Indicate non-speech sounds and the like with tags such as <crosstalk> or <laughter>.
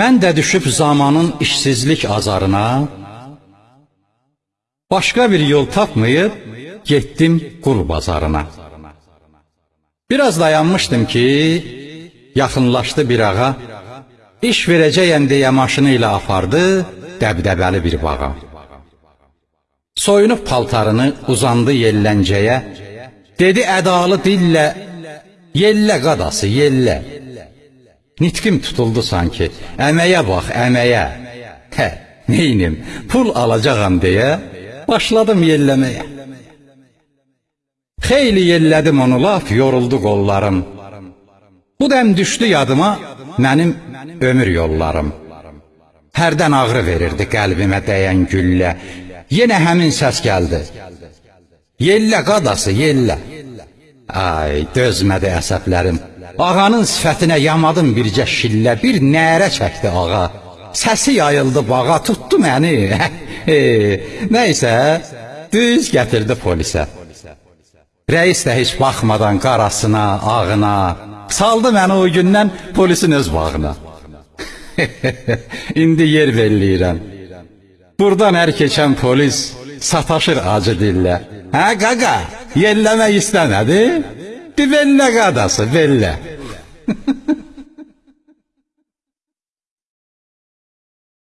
Mən də düşüb zamanın işsizlik azarına, başqa bir yol tapmayıb getdim qul bazarına. Biraz dayanmışdım ki, yaxınlaşdı bir ağa, iş verəcəyəm deyə maşını ilə apardı dəbdəbəli bir bağa. Soyunub paltarını uzandı yelləncəyə, dedi ədalı dillə, yellə qadası, yellə. Nitqim tutuldu sanki, əməyə bax, əməyə. Hə, neynim, pul alacağam deyə başladım yelləməyə. Xeyli yellədim onu laf, yoruldu qollarım. Bu dəm düşdü yadıma mənim ömür yollarım. Hərdən ağrı verirdi qəlbimə dəyən güllə. Yenə həmin səs gəldi. Yellə qadası, yellə. Ay, dözmədi əsəblərim. Ağanın sifətinə yamadım bircə şillə, bir nərə çəkdi ağa. Səsi yayıldı bağa, tutdu məni. <laughs> E, Nəysə, düz gətirdi polisə. Rəis də heç baxmadan qarasına, ağına, saldı məni o gündən polisin öz bağına. <laughs> İndi yer belləyirəm. Burdan hər keçən polis sataşır acı dillə. Hə qaqa, yelləmək istəmədi? Di bellə qadası, bellə. <laughs>